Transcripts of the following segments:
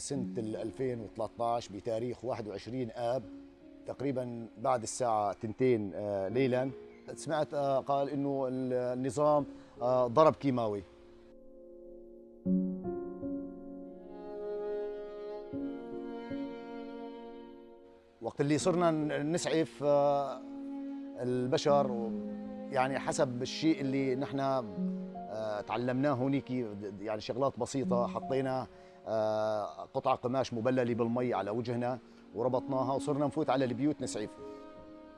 بسنة 2013 بتاريخ 21 آب تقريبا بعد الساعة 2 آه، ليلا. سمعت آه، قال إنه النظام آه، ضرب كيماوي. وقت اللي صرنا نسعف البشر يعني حسب الشيء اللي نحن تعلمناه هونيك يعني شغلات بسيطة حطينا آه، قطعة قماش مبللة بالمي على وجهنا وربطناها وصرنا نفوت على البيوت نسعف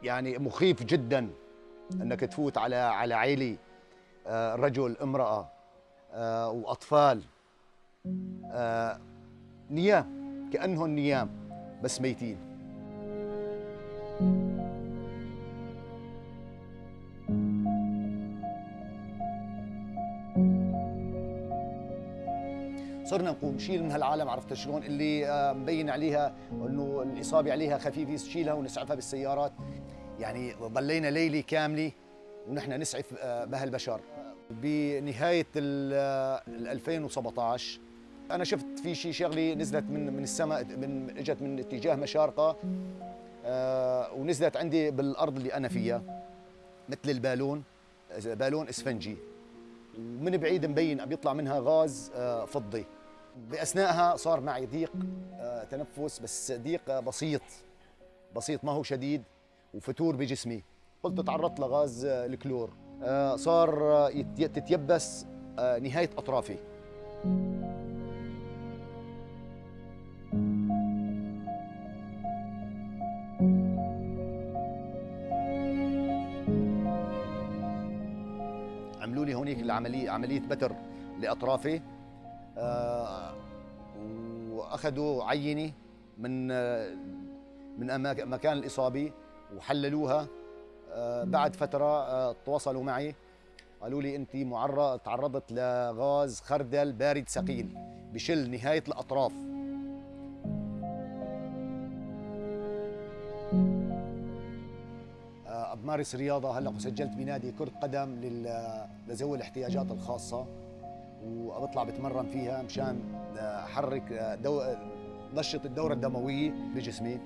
يعني مخيف جدا أنك تفوت على على عيلة آه، رجل امرأة آه، وأطفال. نيام كأنهم نيام بس ميتين. صرنا نقوم. شيل من هالعالم عرفت شلون؟ اللي آه، مبين عليها انه الإصابة عليها خفيفه شيلها ونسعفها بالسيارات. يعني ضلينا ليله كاملة ونحن نسعف آه، بهالبشر بنهاية ال 2017 آه، أنا شفت في شيء شغلة نزلت من من السماء من إجت من اتجاه مشارقة ونزلت عندي بالأرض اللي أنا فيها مثل البالون بالون إسفنجي. ومن بعيد مبين بيطلع منها غاز فضي. باثناءها صار معي ضيق آه، تنفس بس ضيق بسيط. بسيط ما هو شديد وفتور بجسمي. قلت تعرضت لغاز آه، الكلور. آه، صار تتيبس نهاية أطرافي. العملية عملية بتر لأطرافي. آه، وأخذوا عينه من آه، من مكان الإصابة وحللوها. آه، بعد فترة تواصلوا معي. قالوا لي انت معرض تعرضت لغاز خردل بارد ثقيل بشل نهاية الأطراف. بمارس رياضة هلأ سجلت بنادي كرة قدم لذوي الاحتياجات الخاصة وبطلع بتمرن فيها مشان أحرك دو... نشط الدورة الدموية بجسمي.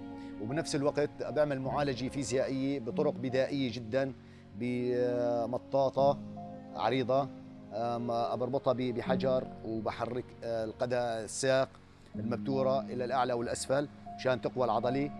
وبنفس الوقت بعمل معالجة فيزيائية بطرق بدائية جدا بمطاطة عريضة بربطها بحجر وبحرك القدم الساق المبتورة إلى الأعلى والأسفل مشان تقوى العضلة.